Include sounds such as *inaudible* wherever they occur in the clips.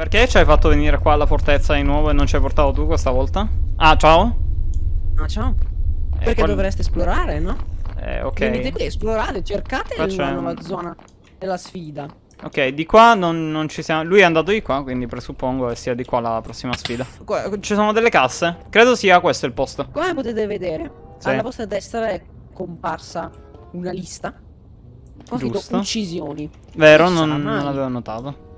Perché ci hai fatto venire qua alla fortezza di nuovo e non ci hai portato tu questa volta? Ah, ciao? Ah, ciao. Eh, Perché qual- dovreste esplorare, no? Eh, ok. Venite qui, esplorate, cercate un- nuova zona della sfida. Ok, di qua non, non ci siamo. Lui è andato di qua, quindi presuppongo che sia di qua la prossima sfida. Qua, ci sono delle casse. Credo sia questo il posto. Come potete vedere, Sì. alla vostra destra è comparsa una lista con Giusto. uccisioni. Vero, non, non l'avevo notato.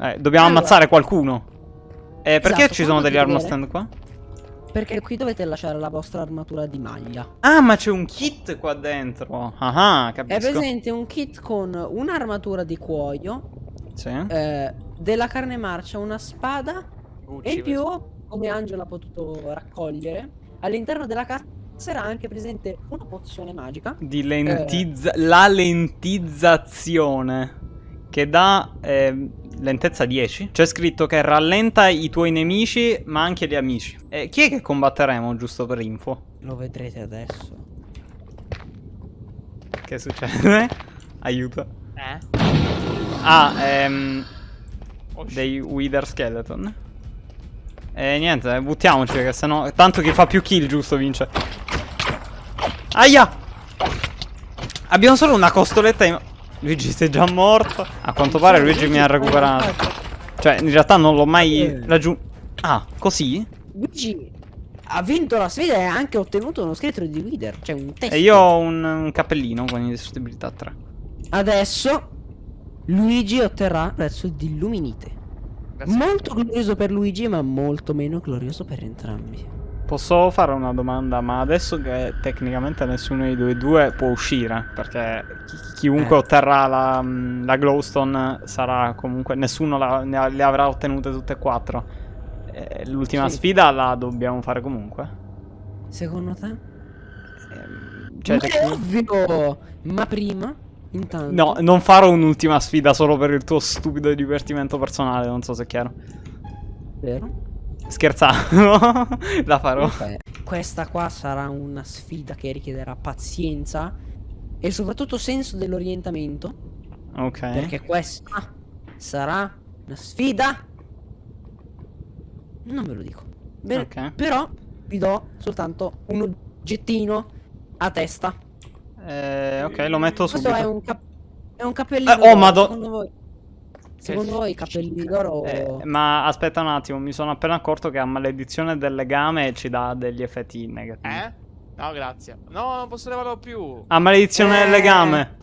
Eh, dobbiamo Allora. ammazzare qualcuno. Eh, perché Esatto, ci sono degli armor stand qua? Perché qui dovete lasciare la vostra armatura di maglia. Ah, ma c'è un kit qua dentro. Ah, ah, È capisco. presente un kit con un'armatura di cuoio, Sì. eh, della carne marcia, una spada e in più, come Angelo ha potuto raccogliere, all'interno della cassa era anche presente una pozione magica. Di lentizza... La lentizzazione. Che dà eh, lentezza 10. C'è scritto che rallenta i tuoi nemici, ma anche gli amici. Eh, chi è che combatteremo, giusto per info? Lo vedrete adesso. Che succede? *laughs* Aiuto. Eh? Ah, ehm... Oh. Dei Wither Skeleton. E niente, eh, buttiamoci, che sennò... Tanto chi fa più kill, giusto, vince. Aia! Abbiamo solo una costoletta in... Luigi sei già morto. A quanto pare Luigi mi ha recuperato. Cioè, in realtà non l'ho mai raggiunto. Ah, così? Luigi ha vinto la sfida e ha anche ottenuto uno scheletro di Wither, cioè un test. E io ho un, un cappellino con indistruttibilità 3. Adesso Luigi otterrà il prezzo di Illuminite. Grazie. Molto glorioso per Luigi, ma molto meno glorioso per entrambi. Posso fare una domanda? Ma adesso che tecnicamente nessuno dei due due può uscire, perché chi- chiunque Eh. otterrà la, la glowstone sarà comunque... Nessuno la- ne le avrà ottenute tutte e quattro. Eh, L'ultima Sì. sfida la dobbiamo fare comunque. Secondo te? Ehm, Cioè, Ma è ovvio! Ma prima, intanto. No, non farò un'ultima sfida solo per il tuo stupido divertimento personale, non so se è chiaro. Vero? Scherzavo, *laughs* la farò. Ok. Questa qua sarà una sfida che richiederà pazienza e soprattutto senso dell'orientamento. Ok. Perché questa sarà una sfida. Non ve lo dico. Bene, Ok. Però vi do soltanto un oggettino a testa. Eh, ok, lo metto Questo subito. è un, cap- è un cappellino. Eh, oh, d'oro. Secondo voi, i cappellini d'oro. Eh, ma aspetta un attimo, mi sono appena accorto che a maledizione del legame ci dà degli effetti negativi. Eh? No, grazie. No, non posso levarlo più. A maledizione del Eh. legame.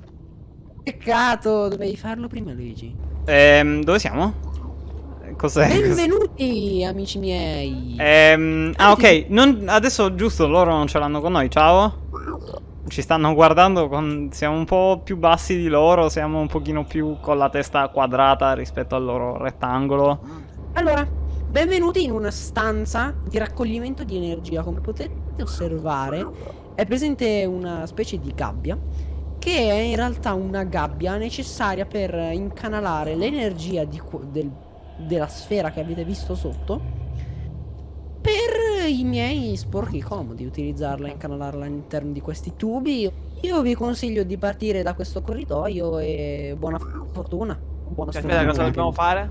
Peccato, dovevi farlo prima, Luigi. Ehm, dove siamo? Eh, Cos'è? Benvenuti, amici miei. Ehm, ah, ok. non- adesso giusto, loro non ce l'hanno con noi. Ciao. Ci stanno guardando. Con, siamo un po' più bassi di loro. Siamo un pochino più con la testa quadrata rispetto al loro rettangolo. Allora, benvenuti in una stanza di raccoglimento di energia. Come potete osservare, è presente una specie di gabbia che è in realtà una gabbia necessaria per incanalare l'energia del- della sfera che avete visto sotto i miei sporchi comodi utilizzarla e incanalarla all'interno di questi tubi. Io vi consiglio di partire da questo corridoio e buona fortuna. Buona Cioè, aspetta, cosa dobbiamo fare?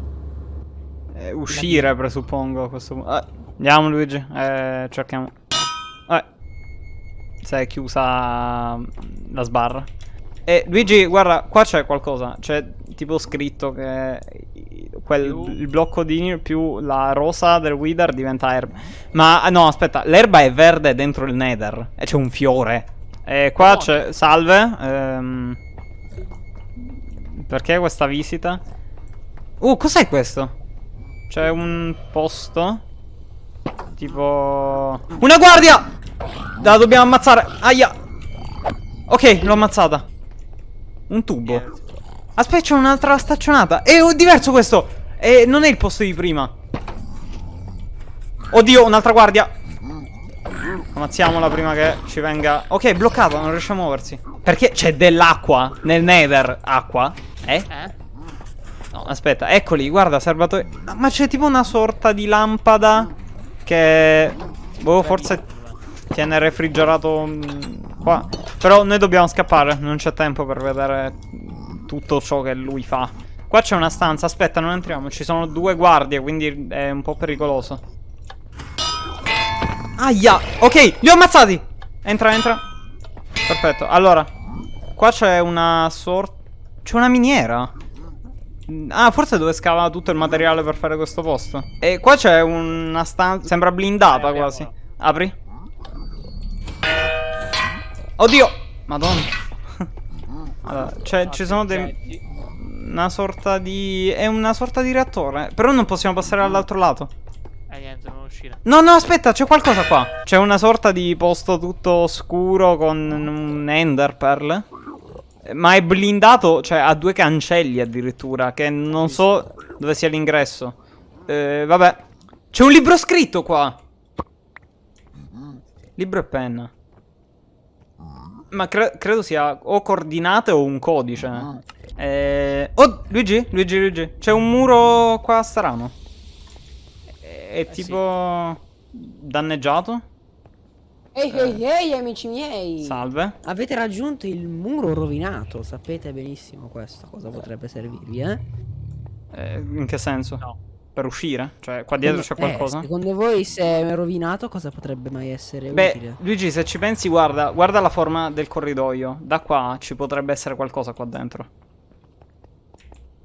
Eh, uscire, presuppongo. A questo punto. Eh, andiamo, Luigi. Eh, cerchiamo. Eh. Si è chiusa mm, la sbarra. Eh, Luigi, guarda, qua c'è qualcosa. C'è tipo scritto che quel, il blocco di più la rosa del Wither diventa erba. Ma ah, no, aspetta, l'erba è verde dentro il Nether. E c'è un fiore. E qua No. c'è. Salve. ehm, perché questa visita? Uh, cos'è questo? C'è un posto. Tipo. Una guardia! La dobbiamo ammazzare. Aia. Ok, l'ho ammazzata. Un tubo. Aspetta, c'è un'altra staccionata. È oh, diverso questo. E non è il posto di prima. Oddio, un'altra guardia. Ammazziamola prima che ci venga. Ok, è bloccato, non riesce a muoversi. Perché c'è dell'acqua nel nether. Acqua? Eh? Eh? No, aspetta, eccoli, guarda, serbatoio. Ma c'è tipo una sorta di lampada che. Boh, forse tiene refrigerato qua. Però noi dobbiamo scappare, non c'è tempo per vedere tutto ciò che lui fa. Qua c'è una stanza, aspetta, non entriamo. Ci sono due guardie, quindi è un po' pericoloso. Aia! Ok, li ho ammazzati! Entra, entra. Perfetto, allora. Qua c'è una sorta... C'è una miniera. Ah, forse dove scava tutto il materiale per fare questo posto. E qua c'è una stanza... Sembra blindata Eh, quasi. Apri. Oddio! Madonna. *laughs* allora, c'è- ci sono dei... Una sorta di... È una sorta di reattore. Però non possiamo passare all'altro lato. Eh niente, non uscire. No, no, aspetta, c'è qualcosa qua. C'è una sorta di posto tutto scuro con un ender pearl. Ma è blindato, cioè ha due cancelli addirittura, che non so dove sia l'ingresso. Eh, vabbè. C'è un libro scritto qua. Libro e penna. Ma cre- credo sia o coordinate o un codice. Eh... Oh, Luigi, Luigi, Luigi. C'è un muro qua strano. È, è sì. tipo danneggiato. Ehi, ehi, ehi, amici miei! Salve. Avete raggiunto il muro rovinato, sapete benissimo questo, cosa potrebbe servirvi, eh? Eh, in che senso? No. Per uscire? Cioè, qua dietro c'è Eh, qualcosa? secondo voi se è rovinato cosa potrebbe mai essere Beh, utile? Luigi, se ci pensi, guarda, guarda la forma del corridoio. Da qua ci potrebbe essere qualcosa qua dentro.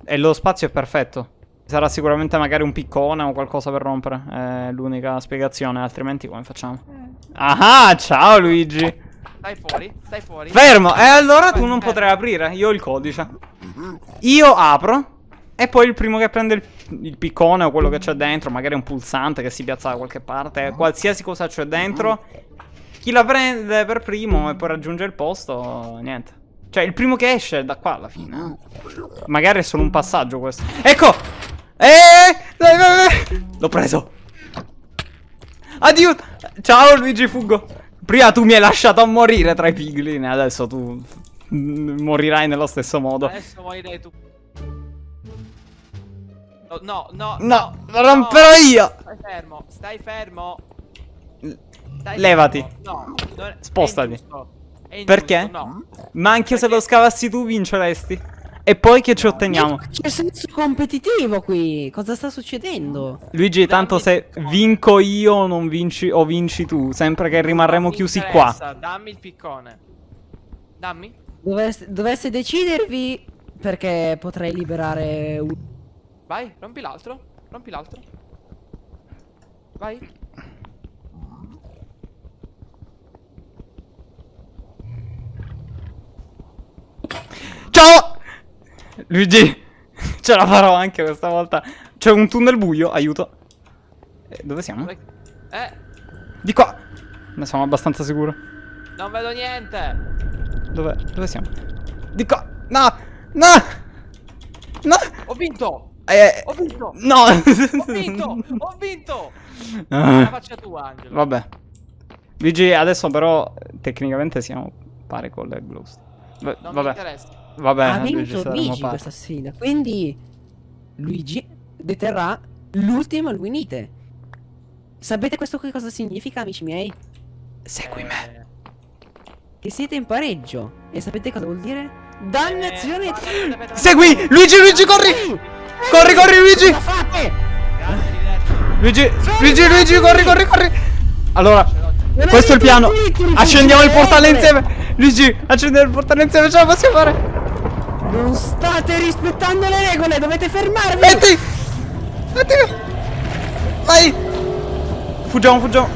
E lo spazio è perfetto. Sarà sicuramente magari un piccone o qualcosa per rompere. È l'unica spiegazione, altrimenti come facciamo? Ah, ciao Luigi. Stai fuori, stai fuori. Fermo, e allora tu non Aspetta. potrai aprire. Io ho il codice. Io apro. E poi il primo che prende il, il piccone o quello che c'è dentro, magari un pulsante che si piazza da qualche parte, qualsiasi cosa c'è dentro, chi la prende per primo e poi raggiunge il posto, niente. Cioè, il primo che esce da qua alla fine. Magari è solo un passaggio questo. Ecco! Eh! Dai. L'ho preso. Addio! Ciao Luigi, fuggo. Prima tu mi hai lasciato a morire tra i piglin, adesso tu mm, morirai nello stesso modo. Adesso morirai tu. No, no, no. No, lo no. romperò io. Stai fermo, stai fermo. Stai Levati. fermo. No, non è- Spostati. è. È Perché? No. Ma anche se lo scavassi tu vinceresti. E poi che ci otteniamo? C'è senso competitivo qui, cosa sta succedendo? Luigi, tanto Dammi se il piccone. vinco io o non vinci o vinci tu, sempre che rimarremo chiusi qua. Dammi il piccone. Dammi. Dovesse, dovesse decidervi perché potrei liberare un... Vai, rompi l'altro. Rompi l'altro. Vai. Ciao! Luigi, *laughs* ce la farò anche questa volta. C'è un tunnel buio, aiuto. Eh, dove siamo? Eh, Di qua. Ne sono abbastanza sicuro. non vedo niente. Dove, dove siamo? Di qua. No! No! No! Ho vinto. Eh, Ho vinto. no! Ho vinto. Ho vinto. La Ah, faccia tua, Angelo. Vabbè. Luigi, adesso però eh, tecnicamente siamo pari con le Ghost. Va- Non mi vabbè. interessa. Vabbè, ha Luigi, vinto Luigi questa sfida, quindi Luigi deterrà l'ultima Luinite. Sapete questo che cosa significa, amici miei? Segui me. Eh, Che siete in pareggio. E sapete cosa vuol dire? Dannazione! eh, guarda, aspetta, Segui! Luigi, Luigi, corri! Corri, corri, Luigi! Luigi, Luigi, Luigi, corri, corri, corri! Allora, questo è il piano. Accendiamo il portale insieme. Luigi, accendiamo il portale insieme, ce la possiamo fare. Non state rispettando le regole, dovete fermarvi! Metti! Metti! Vai! Fuggiamo, fuggiamo.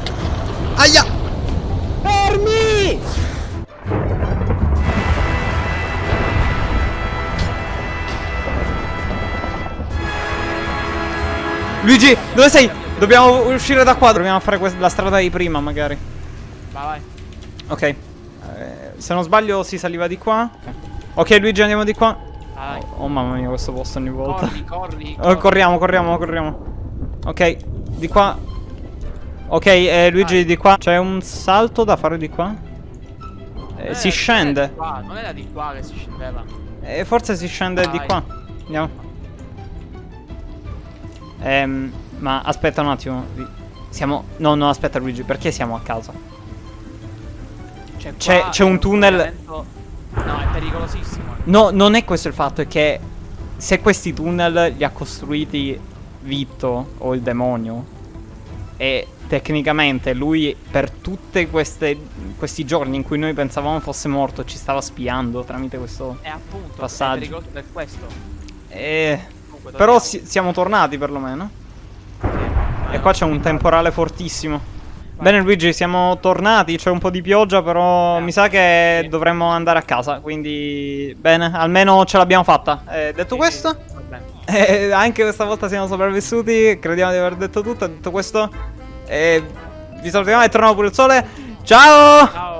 Aia! Fermi! Luigi, dove sei? Dobbiamo uscire da qua. Dobbiamo fare la strada di prima, magari. Vai, vai. Ok. Eh, se non sbaglio, si saliva di qua. Ok, Luigi, andiamo di qua. Vai. Oh, mamma mia, questo posto ogni volta. Corri, corri. *laughs* Oh, corriamo, corriamo, corriamo. Ok, di qua. Ok, eh, Luigi, Vai. di qua. C'è un salto da fare di qua? Eh, si scende. di non era di qua che si scendeva. Eh, forse si scende di Vai. qua. Andiamo. Ehm, ma aspetta un attimo. Siamo... No, no, aspetta Luigi, perché siamo a casa? Cioè, C'è- un tunnel- No, è pericolosissimo. No, non è questo il fatto, è che se questi tunnel li ha costruiti Vitto o il demonio e tecnicamente lui per tutti questi giorni in cui noi pensavamo fosse morto ci stava spiando tramite questo E appunto, Passaggio. è pericoloso per questo. eh, Comunque, però si- siamo tornati perlomeno Sì, e qua c'è un temporale fortissimo Bene Luigi siamo tornati c'è un po' di pioggia però Eh, mi sa che sì. dovremmo andare a casa quindi bene almeno ce l'abbiamo fatta Eh, detto Sì, questo. Eh, anche questa volta siamo sopravvissuti. Crediamo di aver detto tutto. Detto questo, vi salutiamo e torniamo pure il sole. Ciao! Ciao.